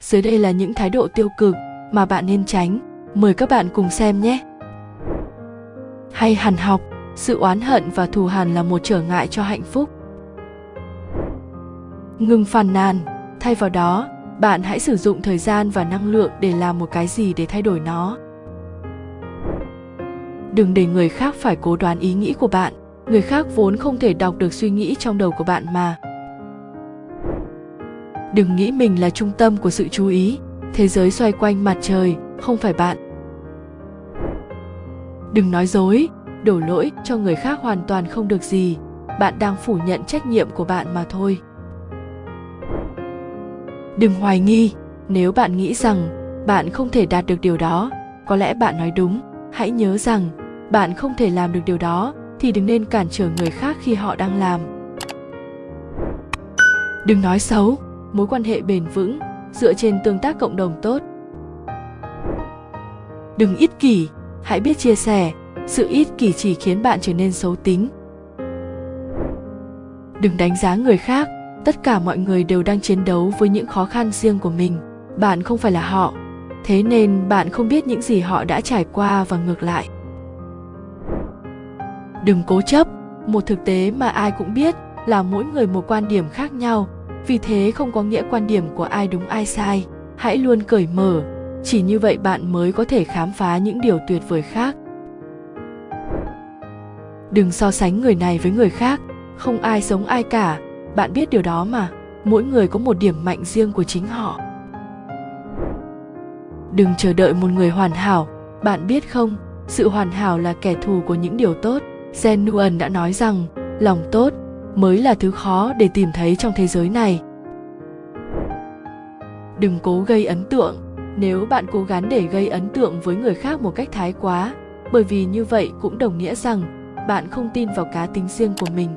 dưới đây là những thái độ tiêu cực mà bạn nên tránh. Mời các bạn cùng xem nhé. Hay hằn học, sự oán hận và thù hằn là một trở ngại cho hạnh phúc. Ngừng phàn nàn. Thay vào đó, bạn hãy sử dụng thời gian và năng lượng để làm một cái gì để thay đổi nó. Đừng để người khác phải cố đoán ý nghĩ của bạn. Người khác vốn không thể đọc được suy nghĩ trong đầu của bạn mà đừng nghĩ mình là trung tâm của sự chú ý. Thế giới xoay quanh mặt trời, không phải bạn. Đừng nói dối, đổ lỗi cho người khác hoàn toàn không được gì. Bạn đang phủ nhận trách nhiệm của bạn mà thôi. Đừng hoài nghi. Nếu bạn nghĩ rằng bạn không thể đạt được điều đó, có lẽ bạn nói đúng. Hãy nhớ rằng bạn không thể làm được điều đó, thì đừng nên cản trở người khác khi họ đang làm. Đừng nói xấu mối quan hệ bền vững dựa trên tương tác cộng đồng tốt. Đừng ích kỷ, hãy biết chia sẻ, sự ích kỷ chỉ khiến bạn trở nên xấu tính. Đừng đánh giá người khác, tất cả mọi người đều đang chiến đấu với những khó khăn riêng của mình, bạn không phải là họ. Thế nên bạn không biết những gì họ đã trải qua và ngược lại. Đừng cố chấp, một thực tế mà ai cũng biết là mỗi người một quan điểm khác nhau vì thế không có nghĩa quan điểm của ai đúng ai sai. Hãy luôn cởi mở. Chỉ như vậy bạn mới có thể khám phá những điều tuyệt vời khác. Đừng so sánh người này với người khác. Không ai giống ai cả. Bạn biết điều đó mà. Mỗi người có một điểm mạnh riêng của chính họ. Đừng chờ đợi một người hoàn hảo. Bạn biết không, sự hoàn hảo là kẻ thù của những điều tốt. Zen nguyen đã nói rằng, lòng tốt mới là thứ khó để tìm thấy trong thế giới này. Đừng cố gây ấn tượng. Nếu bạn cố gắng để gây ấn tượng với người khác một cách thái quá, bởi vì như vậy cũng đồng nghĩa rằng bạn không tin vào cá tính riêng của mình.